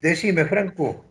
Decime, Franco.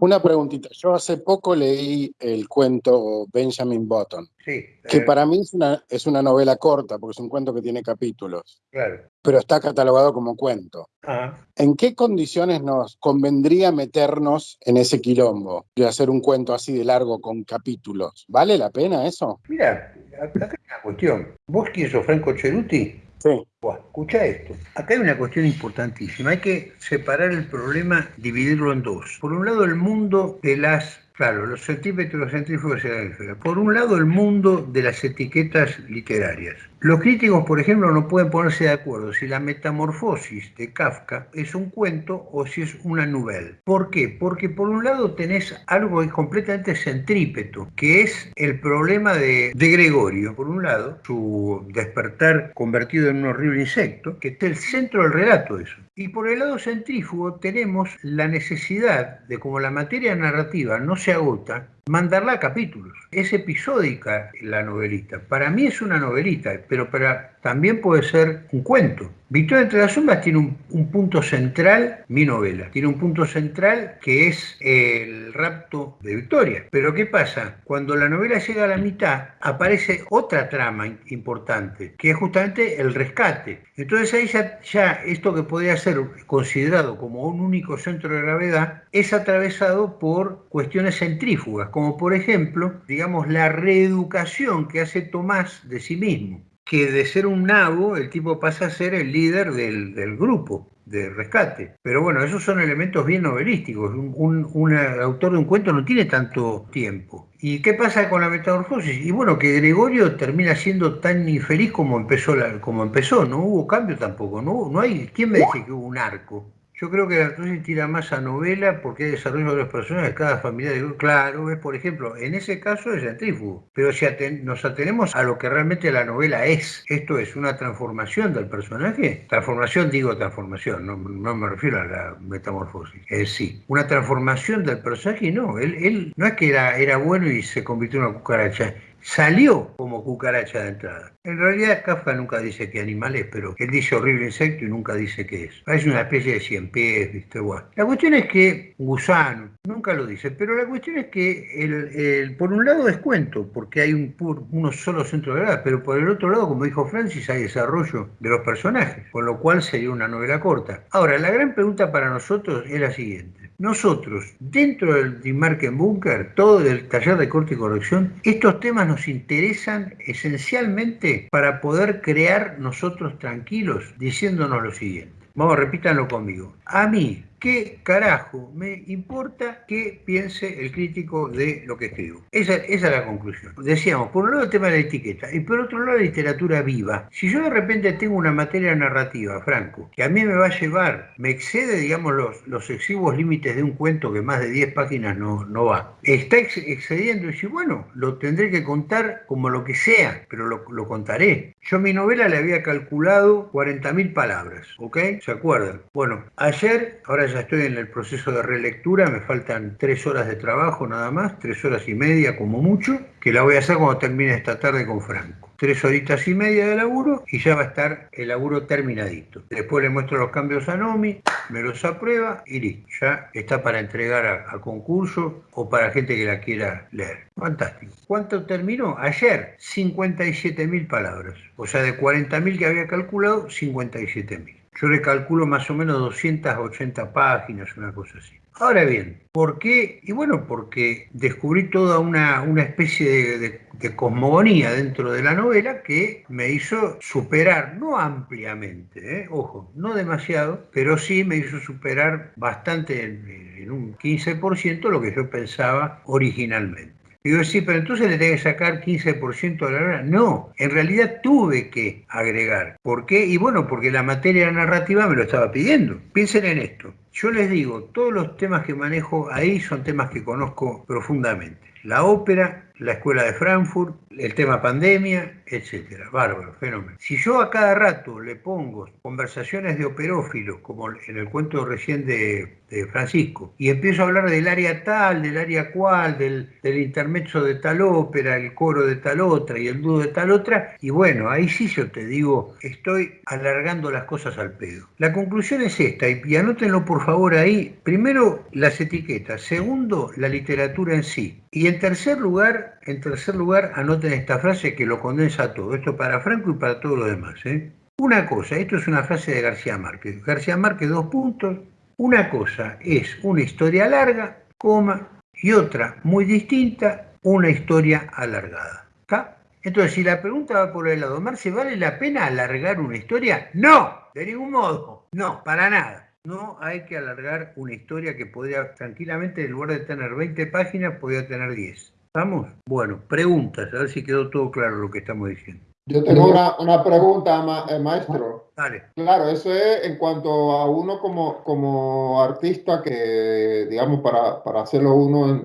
Una preguntita. Yo hace poco leí el cuento Benjamin Button, Sí. que eh, para mí es una, es una novela corta, porque es un cuento que tiene capítulos, Claro. pero está catalogado como cuento. Ah, ¿En qué condiciones nos convendría meternos en ese quilombo de hacer un cuento así de largo con capítulos? ¿Vale la pena eso? mira, acá hay una cuestión. ¿Vos quién sos, Franco Cheruti? Sí. Escucha esto. Acá hay una cuestión importantísima. Hay que separar el problema, dividirlo en dos. Por un lado, el mundo de las. Claro, los centímetros centrífugos y. Por un lado, el mundo de las etiquetas literarias. Los críticos, por ejemplo, no pueden ponerse de acuerdo si la metamorfosis de Kafka es un cuento o si es una novela. ¿Por qué? Porque por un lado tenés algo que completamente centrípeto, que es el problema de, de Gregorio. Por un lado, su despertar convertido en un horrible insecto, que está el centro del relato eso. Y por el lado centrífugo tenemos la necesidad de, como la materia narrativa no se agota, mandarla a capítulos. Es episódica la novelita. Para mí es una novelita, pero para, también puede ser un cuento. Victoria entre las sombras tiene un, un punto central, mi novela, tiene un punto central que es el rapto de Victoria. Pero ¿qué pasa? Cuando la novela llega a la mitad, aparece otra trama importante, que es justamente el rescate. Entonces ahí ya, ya esto que podría ser considerado como un único centro de gravedad es atravesado por cuestiones centrífugas, como por ejemplo, digamos, la reeducación que hace Tomás de sí mismo que de ser un nabo el tipo pasa a ser el líder del, del grupo de rescate. Pero bueno, esos son elementos bien novelísticos. Un, un- un autor de un cuento no tiene tanto tiempo. ¿Y qué pasa con la metamorfosis? Y bueno, que Gregorio termina siendo tan infeliz como empezó, como empezó. No hubo cambio tampoco. No, no hay, ¿Quién me dice que hubo un arco? Yo creo que entonces tira más a novela porque hay desarrollo de los personajes, cada familia claro, es por ejemplo, en ese caso es centrífugo, pero si aten- nos atenemos a lo que realmente la novela es, esto es una transformación del personaje, transformación digo transformación, no, me refiero a la metamorfosis, es sí, una transformación del personaje no, él, él no es que era bueno y se convirtió en una cucaracha, salió como cucaracha de entrada. En realidad Kafka nunca dice qué animal es, pero él dice horrible insecto y nunca dice qué es. Es una especie de cien pies, ¿viste? Bueno. La cuestión es que gusano, nunca lo dice, pero la cuestión es que el, el- por un lado es cuento, porque hay un pur- uno solo centro de verdad, pero por el otro lado, como dijo Francis, hay desarrollo de los personajes, con lo cual sería una novela corta. Ahora, la gran pregunta para nosotros es la siguiente. Nosotros, dentro del Dimarken Bunker, todo del taller de corte y corrección, estos temas nos interesan esencialmente para poder crear nosotros tranquilos diciéndonos lo siguiente. Vamos, repítanlo conmigo. A mí, ¿qué carajo me importa qué piense el crítico de lo que escribo? Esa, es la conclusión. Decíamos, por un lado el tema de la etiqueta y por otro lado la literatura viva. Si yo de repente tengo una materia narrativa, Franco, que a mí me va a llevar, me excede, digamos, los, los exiguos límites de un cuento que más de 10 páginas no, va, está ex- excediendo y si bueno, lo tendré que contar como lo que sea, pero lo, lo contaré. Yo mi novela le había calculado 40.000 palabras, ¿ok? ¿Se acuerdan? Bueno, ayer, ahora ya estoy en el proceso de relectura, me faltan tres horas de trabajo nada más, tres horas y media como mucho, que la voy a hacer cuando termine esta tarde con Franco. Tres horitas y media de laburo y ya va a estar el laburo terminadito. Después le muestro los cambios a Nomi, me los aprueba y listo. Ya está para entregar a, a concurso o para gente que la quiera leer. Fantástico. ¿Cuánto terminó? Ayer, 57 mil palabras. O sea, de 40 mil que había calculado, 57 mil. Yo le calculo más o menos 280 páginas, una cosa así. Ahora bien, ¿por qué? Y bueno, porque descubrí toda una, una especie de, cosmogonía dentro de la novela que me hizo superar, no ampliamente, ¿eh? ojo, no demasiado, pero sí me hizo superar bastante en, en un 15% lo que yo pensaba originalmente. Digo, sí, pero entonces le tengo que sacar 15% de la novela. No, en realidad tuve que agregar. ¿Por qué? Y bueno, porque la materia narrativa me lo estaba pidiendo. Piensen en esto. Yo les digo, todos los temas que manejo ahí son temas que conozco profundamente. La ópera, la escuela de Frankfurt, el tema pandemia, etcétera. Bárbaro, fenómeno. Si yo a cada rato le pongo conversaciones de operófilos, como en el cuento recién de, Francisco, y empiezo a hablar del área tal, del área cual, del, del intermezzo de tal ópera, el coro de tal otra y el dúo de tal otra, y bueno, ahí sí yo te digo, estoy alargando las cosas al pedo. La conclusión es esta, y anótenlo por favor ahí. Primero, las etiquetas. Segundo, la literatura en sí. Y en en tercer lugar, anoten esta frase que lo condensa todo. Esto para Franco y para todo lo demás. ¿eh? Una cosa, esto es una frase de García Márquez. García Márquez, dos puntos. Una cosa es una historia larga, coma, y otra muy distinta, una historia alargada. ¿Está? Entonces, si la pregunta va por el lado, Marce, ¿vale la pena alargar una historia? No, de ningún modo. No, para nada. No hay que alargar una historia que podría tranquilamente, en lugar de tener 20 páginas, podría tener 10. ¿Estamos? Bueno, preguntas, a ver si quedó todo claro lo que estamos diciendo. Yo tengo una, pregunta, eh, maestro. Dale. Claro, eso es en cuanto a uno como, como artista que, digamos, para, para hacerlo uno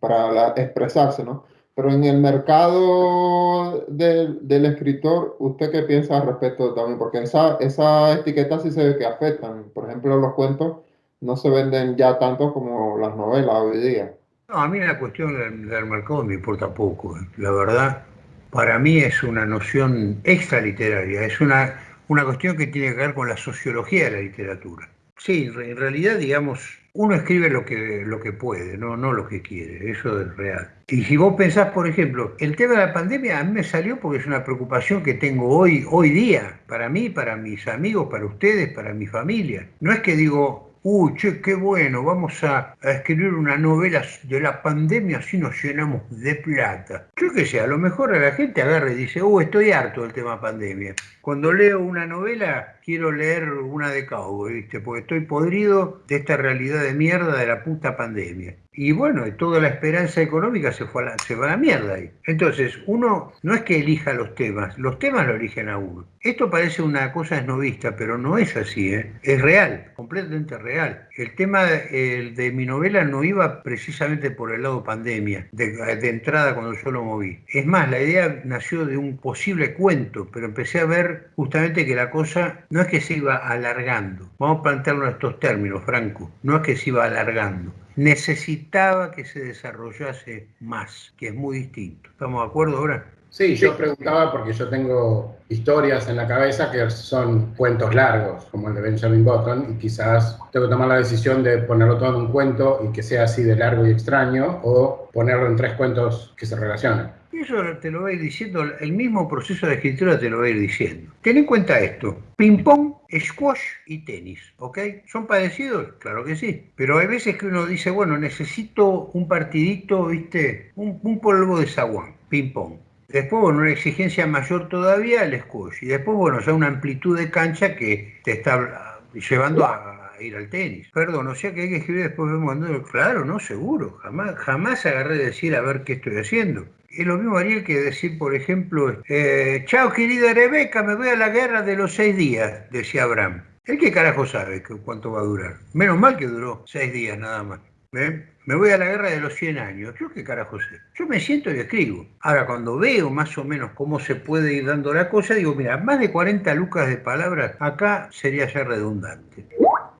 para expresarse, ¿no? Pero en el mercado del, del, escritor, ¿usted qué piensa al respecto también? Porque esa, esa etiqueta sí se ve que afectan. Por ejemplo, los cuentos no se venden ya tanto como las novelas hoy día. No, a mí la cuestión del, mercado me importa poco. ¿eh? La verdad, para mí es una noción extraliteraria, es una, una cuestión que tiene que ver con la sociología de la literatura. Sí, en realidad, digamos, uno escribe lo que, lo que puede, no, no lo que quiere, eso es real. Y si vos pensás, por ejemplo, el tema de la pandemia a mí me salió porque es una preocupación que tengo hoy, hoy día, para mí, para mis amigos, para ustedes, para mi familia. No es que digo, uy, che, qué bueno, vamos a, escribir una novela de la pandemia así nos llenamos de plata. Yo qué sé, a lo mejor a la gente agarra y dice, uy, estoy harto del tema pandemia. Cuando leo una novela, quiero leer una de Cowboy, ¿viste? Porque estoy podrido de esta realidad de mierda de la puta pandemia. Y bueno, toda la esperanza económica se, fue se va a la mierda ahí. Entonces, uno no es que elija los temas, los temas lo eligen a uno. Esto parece una cosa esnovista, pero no es así, ¿eh? es real, completamente real. El tema de, mi novela no iba precisamente por el lado pandemia, de, de, entrada cuando yo lo moví. Es más, la idea nació de un posible cuento, pero empecé a ver justamente que la cosa no es que se iba alargando. Vamos a plantearlo en estos términos, Franco. No es que se iba alargando necesitaba que se desarrollase más, que es muy distinto. ¿Estamos de acuerdo ahora? Sí, yo preguntaba porque yo tengo historias en la cabeza que son cuentos largos, como el de Benjamin Button, y quizás tengo que tomar la decisión de ponerlo todo en un cuento y que sea así de largo y extraño, o ponerlo en tres cuentos que se relacionan. Eso te lo va a ir diciendo, el mismo proceso de escritura te lo va a ir diciendo. Ten en cuenta esto, ping-pong, squash y tenis, ¿ok? ¿Son parecidos? Claro que sí. Pero hay veces que uno dice, bueno, necesito un partidito, ¿viste? Un, un polvo de zaguán, ping-pong. Después, bueno, una exigencia mayor todavía, el squash. Y después, bueno, ya una amplitud de cancha que te está llevando a ir al tenis. Perdón, o sea que hay que escribir después de Claro, no, seguro. Jamás, jamás agarré de decir a ver qué estoy haciendo. Es lo mismo haría que decir, por ejemplo, eh, chao querida Rebeca, me voy a la guerra de los seis días, decía Abraham. ¿El qué carajo sabe cuánto va a durar? Menos mal que duró seis días nada más. Me voy a la guerra de los 100 años. ¿Yo qué carajo sé? Yo me siento y escribo. Ahora, cuando veo más o menos cómo se puede ir dando la cosa, digo, mira, más de 40 lucas de palabras, acá sería ya redundante.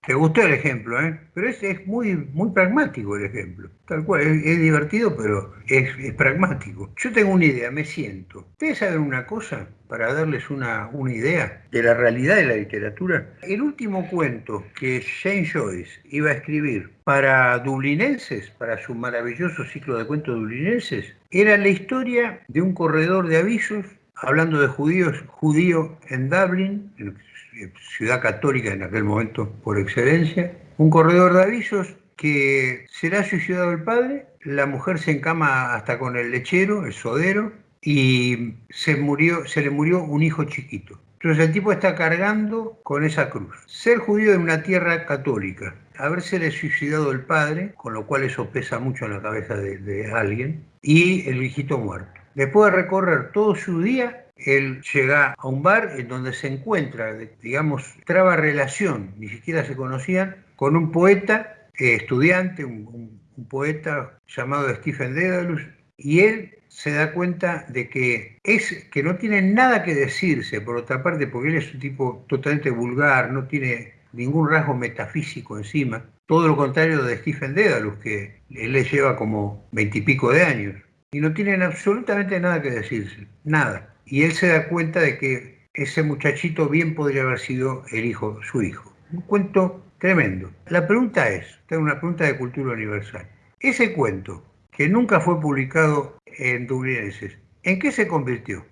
Te gustó el ejemplo, ¿eh? Pero es, es muy, muy pragmático el ejemplo. Tal cual, es, divertido, pero es, pragmático. Yo tengo una idea, me siento. ¿Ustedes saben una cosa? Para darles una, una idea de la realidad de la literatura. El último cuento que Jane Joyce iba a escribir para dublinenses, para su maravilloso ciclo de cuentos dublinenses, era la historia de un corredor de avisos hablando de judíos, judío en Dublin, ciudad católica en aquel momento por excelencia, un corredor de avisos que será suicidado el padre, la mujer se encama hasta con el lechero, el sodero, y se, murió, se le murió un hijo chiquito. Entonces el tipo está cargando con esa cruz. Ser judío en una tierra católica, haberse suicidado el padre, con lo cual eso pesa mucho en la cabeza de, de alguien, y el viejito muerto. Después de recorrer todo su día él llega a un bar en donde se encuentra, digamos, traba relación, ni siquiera se conocían, con un poeta, eh, estudiante, un, poeta llamado Stephen Dedalus, y él se da cuenta de que es que no tiene nada que decirse, por otra parte, porque él es un tipo totalmente vulgar, no tiene ningún rasgo metafísico encima, todo lo contrario de Stephen Dedalus, que él le lleva como veintipico de años, y no tienen absolutamente nada que decirse, nada. Y él se da cuenta de que ese muchachito bien podría haber sido el hijo, su hijo. Un cuento tremendo. La pregunta es, tengo una pregunta de cultura universal. Ese cuento, que nunca fue publicado en Dublinenses, ¿en qué se convirtió?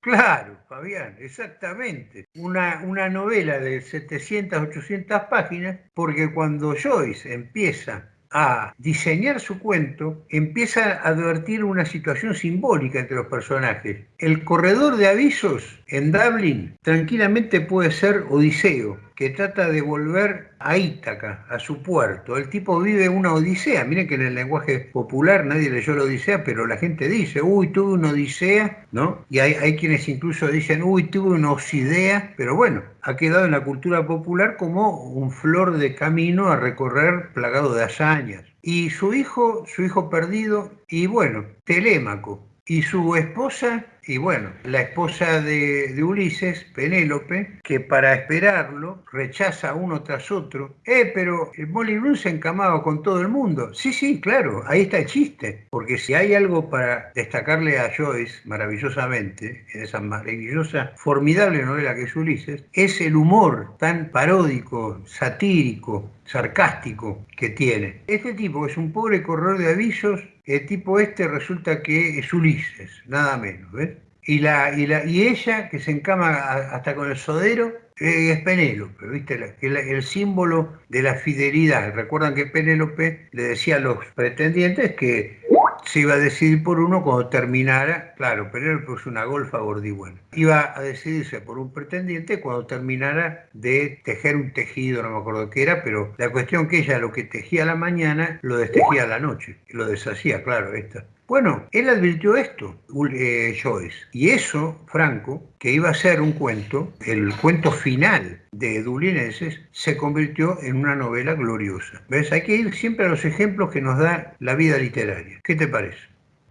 Claro, Fabián, exactamente. Una, una novela de 700, 800 páginas, porque cuando Joyce empieza a diseñar su cuento, empieza a advertir una situación simbólica entre los personajes. El corredor de avisos en Dublin tranquilamente puede ser Odiseo, que trata de volver a Ítaca, a su puerto. El tipo vive una odisea. Miren que en el lenguaje popular nadie leyó la odisea, pero la gente dice, uy, tuve una odisea, ¿no? Y hay, hay quienes incluso dicen, uy, tuve una osidea, pero bueno, ha quedado en la cultura popular como un flor de camino a recorrer plagado de hazañas. Y su hijo, su hijo perdido, y bueno, Telémaco, y su esposa y bueno, la esposa de, Ulises, Penélope, que para esperarlo rechaza uno tras otro. Eh, pero Molly Bloom se encamaba con todo el mundo. Sí, sí, claro, ahí está el chiste. Porque si hay algo para destacarle a Joyce maravillosamente, en esa maravillosa, formidable novela que es Ulises, es el humor tan paródico, satírico, sarcástico que tiene. Este tipo es un pobre corredor de avisos, el tipo este resulta que es Ulises, nada menos, ¿ves? Y, la, y, la, y ella, que se encama hasta con el sodero, eh, es Penélope, ¿viste? El, el, símbolo de la fidelidad. Recuerdan que Penélope le decía a los pretendientes que se iba a decidir por uno cuando terminara, claro, Penélope es una golfa gordibuena, iba a decidirse por un pretendiente cuando terminara de tejer un tejido, no me acuerdo qué era, pero la cuestión que ella lo que tejía la mañana lo destejía a la noche, lo deshacía, claro, esta. Bueno, él advirtió esto, eh, Joyce, y eso, Franco, que iba a ser un cuento, el cuento final de Dublineses, se convirtió en una novela gloriosa. ¿Ves? Hay que ir siempre a los ejemplos que nos da la vida literaria. ¿Qué te parece?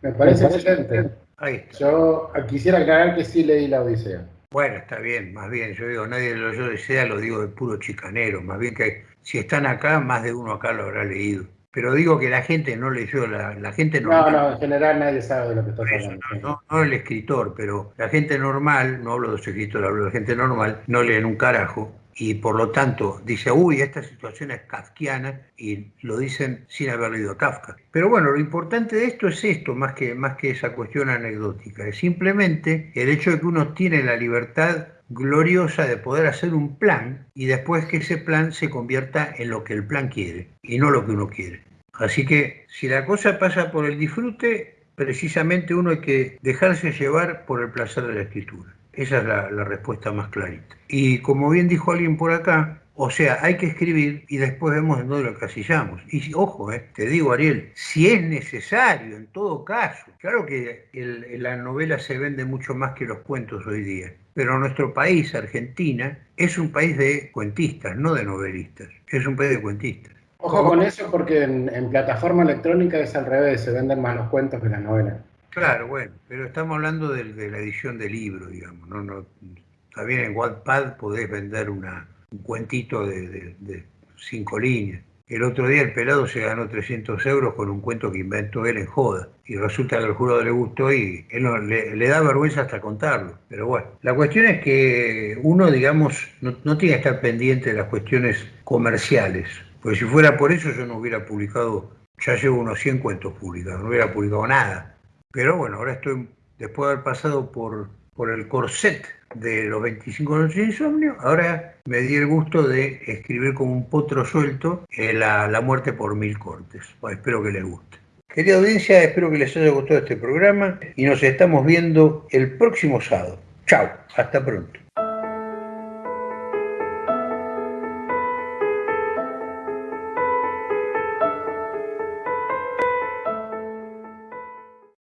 Me parece excelente. Yo quisiera aclarar que sí leí la Odisea. Bueno, está bien, más bien, yo digo, nadie lo yo Odisea, lo digo de puro chicanero, más bien que si están acá, más de uno acá lo habrá leído pero digo que la gente no leyó, la, la gente normal. No, no, en general nadie sabe de lo que está hablando. No, no, el escritor, pero la gente normal, no hablo de los escritores, hablo de gente normal, no leen un carajo y por lo tanto dice, uy, esta situación es kafkiana y lo dicen sin haber leído Kafka. Pero bueno, lo importante de esto es esto, más que, más que esa cuestión anecdótica, es simplemente el hecho de que uno tiene la libertad gloriosa de poder hacer un plan y después que ese plan se convierta en lo que el plan quiere y no lo que uno quiere. Así que si la cosa pasa por el disfrute, precisamente uno hay que dejarse llevar por el placer de la escritura. Esa es la, respuesta más clarita. Y como bien dijo alguien por acá, o sea, hay que escribir y después vemos en dónde lo casillamos. Y ojo, eh, te digo, Ariel, si es necesario, en todo caso. Claro que la novela se vende mucho más que los cuentos hoy día. Pero nuestro país, Argentina, es un país de cuentistas, no de novelistas. Es un país de cuentistas. Ojo con eso porque en, plataforma electrónica es al revés, se venden más los cuentos que las novelas. Claro, bueno, pero estamos hablando de, la edición de libro, digamos. ¿no? No, también en Wattpad podés vender una, un cuentito de, cinco líneas. El otro día el pelado se ganó 300 euros con un cuento que inventó él en joda. Y resulta que al jurado le gustó y él le, da vergüenza hasta contarlo. Pero bueno, la cuestión es que uno, digamos, no, no tiene que estar pendiente de las cuestiones comerciales. Porque si fuera por eso yo no hubiera publicado, ya llevo unos 100 cuentos publicados, no hubiera publicado nada. Pero bueno, ahora estoy, después de haber pasado por, por el corset de los 25 noches de insomnio, ahora me di el gusto de escribir como un potro suelto eh, la, la, muerte por mil cortes. espero que les guste. Querida audiencia, espero que les haya gustado este programa y nos estamos viendo el próximo sábado. Chao, hasta pronto.